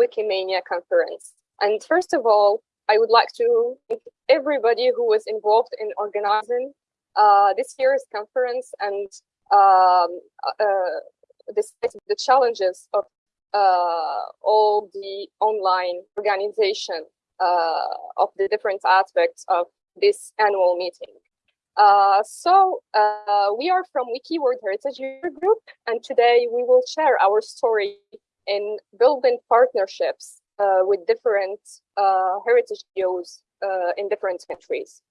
Wikimania conference. And first of all, I would like to thank everybody who was involved in organizing uh, this year's conference and um, uh, despite the challenges of uh, all the online organization uh, of the different aspects of this annual meeting. Uh, so uh, we are from Wiki World Heritage Group, and today we will share our story in building partnerships uh, with different uh, heritage NGOs uh, in different countries.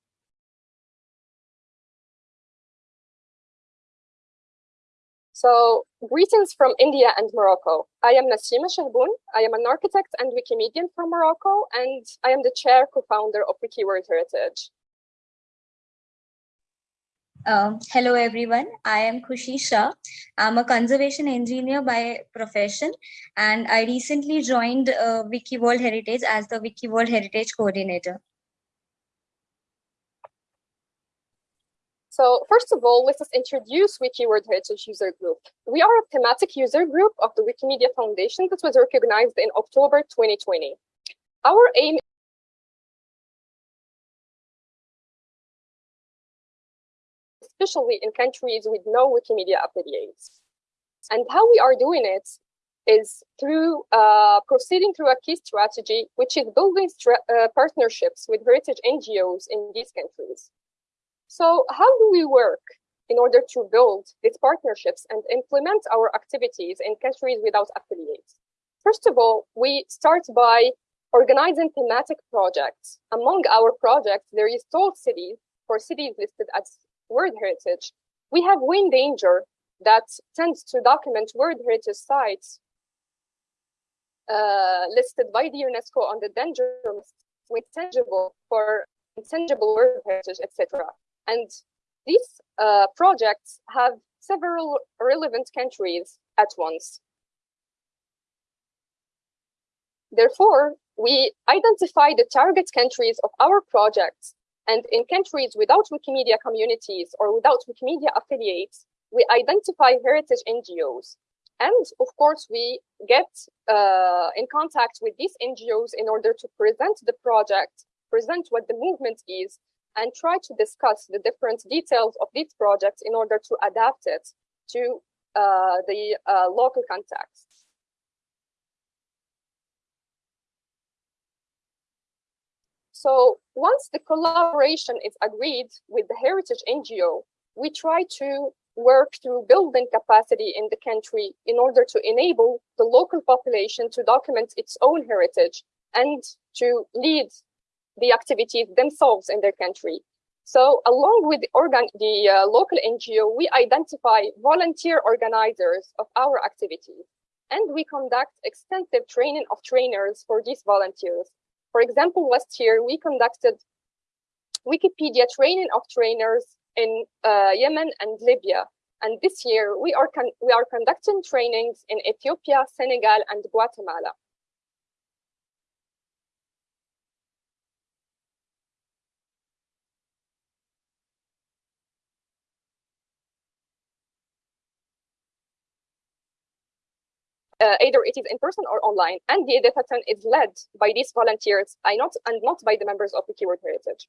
So greetings from India and Morocco. I am Nassima Chahboun. I am an architect and Wikimedian from Morocco, and I am the chair co-founder of Wiki Heritage. Um, hello everyone, I am Khushi Shah. I'm a conservation engineer by profession and I recently joined uh, Wiki World Heritage as the Wiki World Heritage Coordinator. So first of all, let us introduce Wiki World Heritage User Group. We are a thematic user group of the Wikimedia Foundation that was recognized in October 2020. Our aim especially in countries with no Wikimedia affiliates. And how we are doing it is through uh, proceeding through a key strategy, which is building uh, partnerships with heritage NGOs in these countries. So how do we work in order to build these partnerships and implement our activities in countries without affiliates? First of all, we start by organizing thematic projects. Among our projects, there is Told Cities for cities listed as World Heritage, we have wind danger that tends to document World Heritage sites uh, listed by the UNESCO on the danger list with tangible for intangible World Heritage, etc. And these uh, projects have several relevant countries at once. Therefore, we identify the target countries of our projects and in countries without Wikimedia communities or without Wikimedia affiliates, we identify heritage NGOs. And of course, we get uh, in contact with these NGOs in order to present the project, present what the movement is, and try to discuss the different details of these projects in order to adapt it to uh, the uh, local context. So once the collaboration is agreed with the heritage NGO, we try to work through building capacity in the country in order to enable the local population to document its own heritage and to lead the activities themselves in their country. So along with the, organ the uh, local NGO, we identify volunteer organizers of our activities and we conduct extensive training of trainers for these volunteers for example, last year we conducted Wikipedia training of trainers in uh, Yemen and Libya. And this year we are, we are conducting trainings in Ethiopia, Senegal, and Guatemala. Uh, either it is in person or online, and the editathon is led by these volunteers I not, and not by the members of the Wiki World Heritage.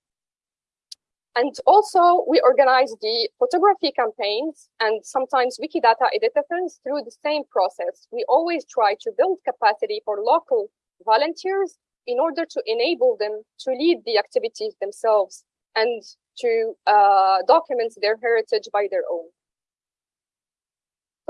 And also, we organize the photography campaigns and sometimes Wikidata editathons through the same process. We always try to build capacity for local volunteers in order to enable them to lead the activities themselves and to uh, document their heritage by their own.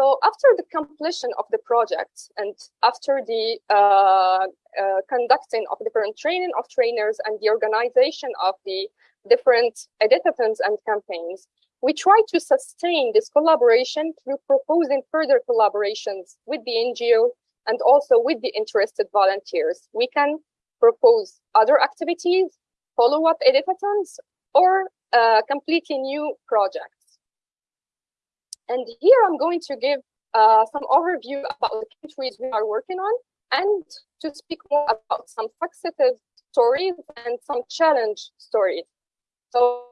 So after the completion of the project and after the uh, uh, conducting of different training of trainers and the organization of the different editathons and campaigns, we try to sustain this collaboration through proposing further collaborations with the NGO and also with the interested volunteers. We can propose other activities, follow-up editathons, or uh, completely new projects. And here I'm going to give uh, some overview about the countries we are working on and to speak more about some successes stories and some challenge stories. So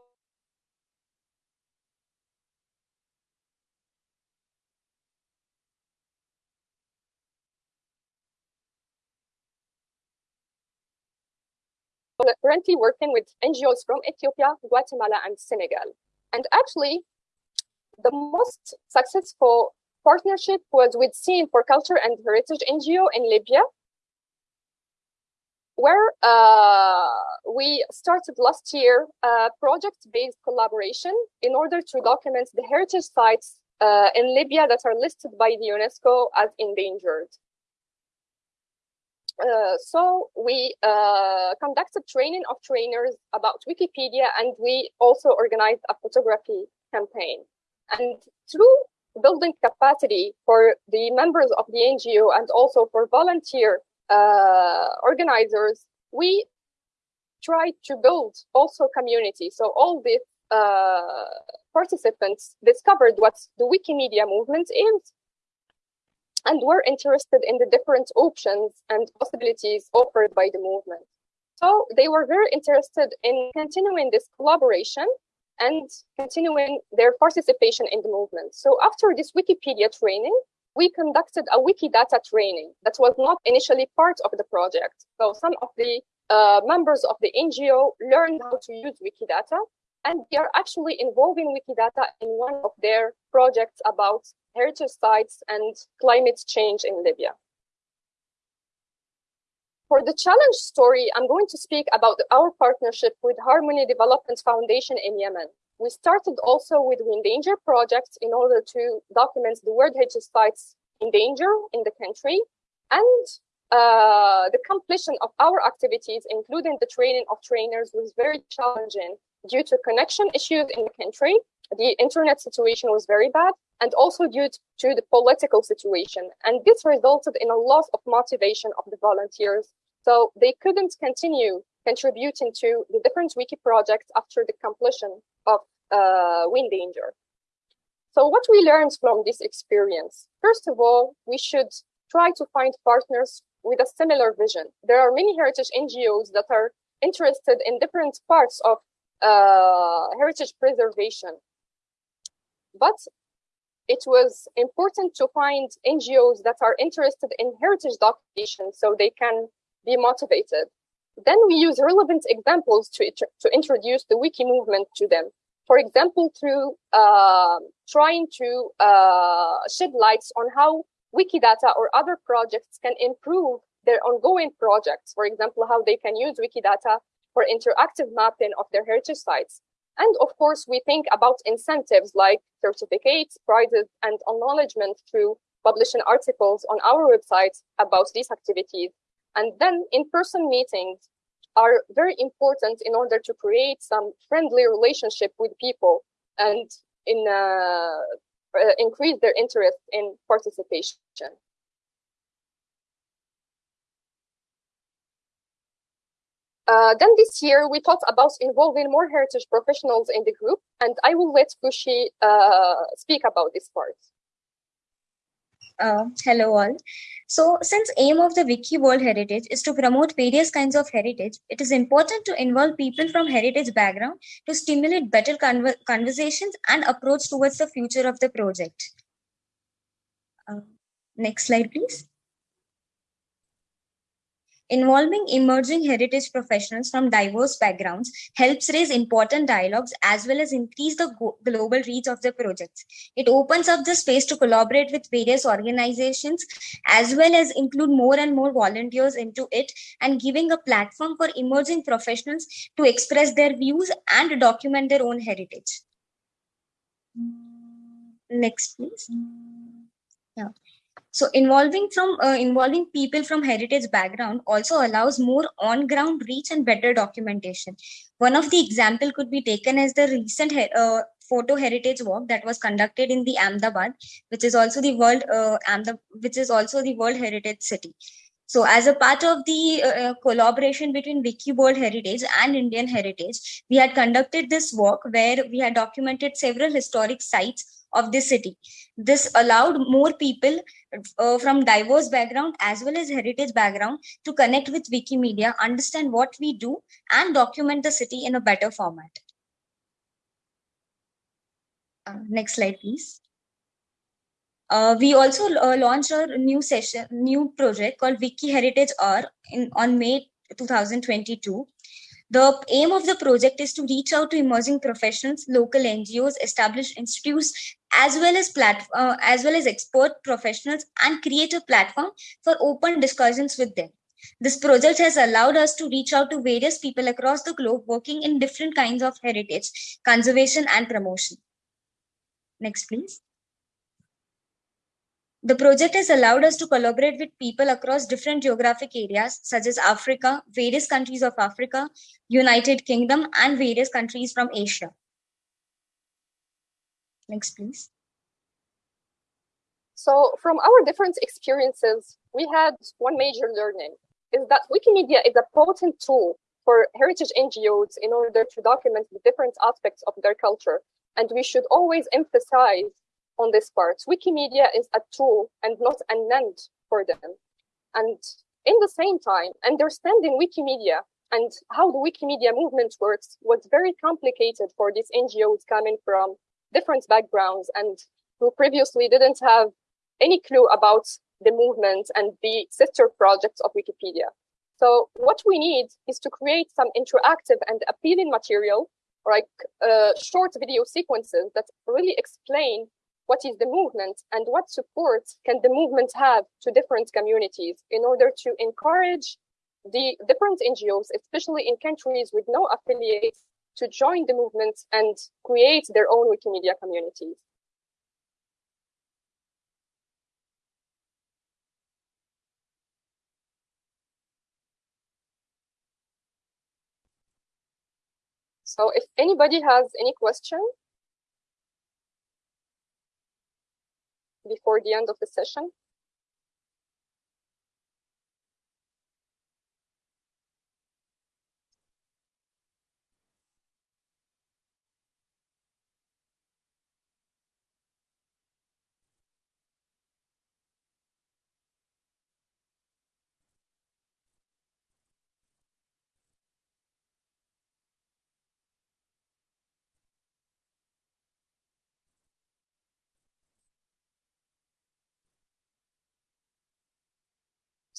we're currently working with NGOs from Ethiopia, Guatemala, and Senegal. And actually, the most successful partnership was with Scene for Culture and Heritage NGO in Libya, where uh, we started last year a project-based collaboration in order to document the heritage sites uh, in Libya that are listed by the UNESCO as endangered. Uh, so we uh, conducted training of trainers about Wikipedia and we also organized a photography campaign. And through building capacity for the members of the NGO and also for volunteer uh, organizers, we try to build also community. So all these uh, participants discovered what the Wikimedia movement is and were interested in the different options and possibilities offered by the movement. So they were very interested in continuing this collaboration and continuing their participation in the movement. So after this Wikipedia training, we conducted a Wikidata training that was not initially part of the project. So some of the uh, members of the NGO learned how to use Wikidata, and they are actually involving Wikidata in one of their projects about heritage sites and climate change in Libya. For the challenge story, I'm going to speak about our partnership with Harmony Development Foundation in Yemen. We started also with Windanger projects in order to document the World Heritage Sites in danger in the country. And uh, the completion of our activities, including the training of trainers, was very challenging due to connection issues in the country. The internet situation was very bad and also due to the political situation. And this resulted in a loss of motivation of the volunteers. So they couldn't continue contributing to the different wiki projects after the completion of uh, Windanger. So what we learned from this experience? First of all, we should try to find partners with a similar vision. There are many heritage NGOs that are interested in different parts of uh, heritage preservation. But it was important to find NGOs that are interested in heritage documentation so they can be motivated. Then we use relevant examples to, to introduce the wiki movement to them. For example, through uh, trying to uh, shed lights on how Wikidata or other projects can improve their ongoing projects. For example, how they can use Wikidata for interactive mapping of their heritage sites. And of course, we think about incentives like certificates, prizes, and acknowledgement through publishing articles on our website about these activities. And then in-person meetings are very important in order to create some friendly relationship with people and in uh, uh, increase their interest in participation. Uh, then this year, we thought about involving more heritage professionals in the group, and I will let Khushi uh, speak about this part. Uh, hello all. So since aim of the Wiki World Heritage is to promote various kinds of heritage, it is important to involve people from heritage background to stimulate better conver conversations and approach towards the future of the project. Uh, next slide, please. Involving emerging heritage professionals from diverse backgrounds helps raise important dialogues as well as increase the global reach of the projects. It opens up the space to collaborate with various organizations as well as include more and more volunteers into it and giving a platform for emerging professionals to express their views and document their own heritage. Next, please. Yeah. So involving from uh, involving people from heritage background also allows more on-ground reach and better documentation. One of the example could be taken as the recent uh, photo heritage walk that was conducted in the Ahmedabad, which is also the world uh, which is also the World Heritage City. So as a part of the uh, uh collaboration between Wiki World Heritage and Indian Heritage, we had conducted this walk where we had documented several historic sites of the city. This allowed more people uh, from diverse background as well as heritage background to connect with Wikimedia, understand what we do and document the city in a better format. Uh, next slide, please. Uh, we also uh, launched a new session, new project called Wiki Heritage R in, on May 2022. The aim of the project is to reach out to emerging professionals, local NGOs, established institutes, as well as uh, as well as expert professionals, and create a platform for open discussions with them. This project has allowed us to reach out to various people across the globe working in different kinds of heritage, conservation, and promotion. Next, please. The project has allowed us to collaborate with people across different geographic areas, such as Africa, various countries of Africa, United Kingdom, and various countries from Asia. Next, please. So from our different experiences, we had one major learning is that Wikimedia is a potent tool for heritage NGOs in order to document the different aspects of their culture. And we should always emphasize on this part. Wikimedia is a tool and not an end for them. And in the same time, understanding Wikimedia and how the Wikimedia movement works was very complicated for these NGOs coming from different backgrounds and who previously didn't have any clue about the movement and the sister projects of Wikipedia. So what we need is to create some interactive and appealing material, like uh, short video sequences that really explain what is the movement and what support can the movement have to different communities in order to encourage the different NGOs, especially in countries with no affiliates, to join the movement and create their own Wikimedia communities. So if anybody has any question, before the end of the session.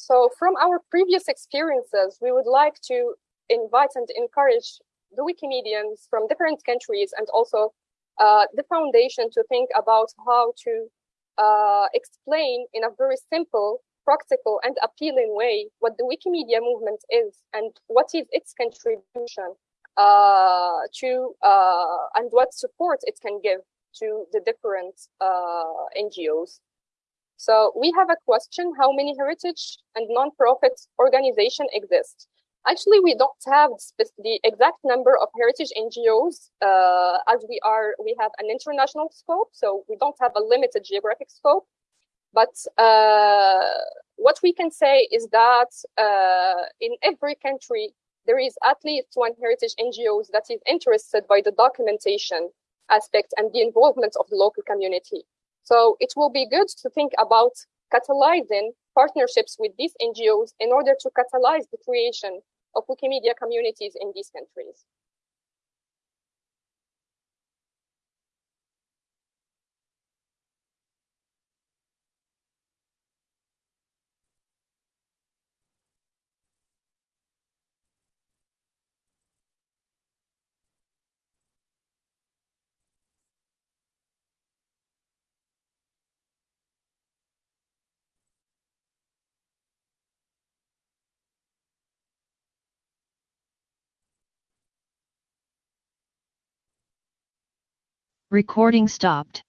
So from our previous experiences, we would like to invite and encourage the Wikimedians from different countries and also uh, the foundation to think about how to uh, explain in a very simple, practical, and appealing way what the Wikimedia movement is and what is its contribution uh, to uh, and what support it can give to the different uh, NGOs. So we have a question, how many heritage and non-profit organizations exist? Actually, we don't have the exact number of heritage NGOs uh, as we are, we have an international scope, so we don't have a limited geographic scope. But uh, what we can say is that uh, in every country, there is at least one heritage NGOs that is interested by the documentation aspect and the involvement of the local community. So it will be good to think about catalyzing partnerships with these NGOs in order to catalyze the creation of Wikimedia communities in these countries. Recording stopped.